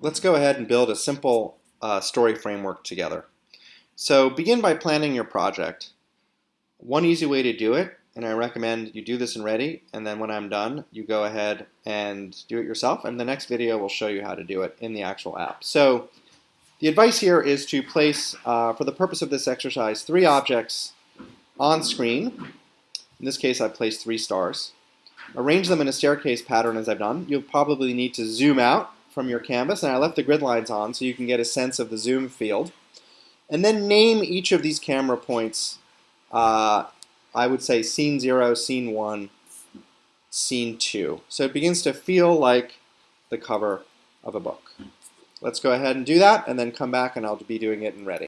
let's go ahead and build a simple uh, story framework together. So begin by planning your project. One easy way to do it, and I recommend you do this in Ready, and then when I'm done, you go ahead and do it yourself, and the next video will show you how to do it in the actual app. So the advice here is to place, uh, for the purpose of this exercise, three objects on screen. In this case, I've placed three stars. Arrange them in a staircase pattern as I've done. You'll probably need to zoom out from your canvas, and I left the grid lines on so you can get a sense of the zoom field. And then name each of these camera points, uh, I would say scene 0, scene 1, scene 2. So it begins to feel like the cover of a book. Let's go ahead and do that, and then come back and I'll be doing it in Ready.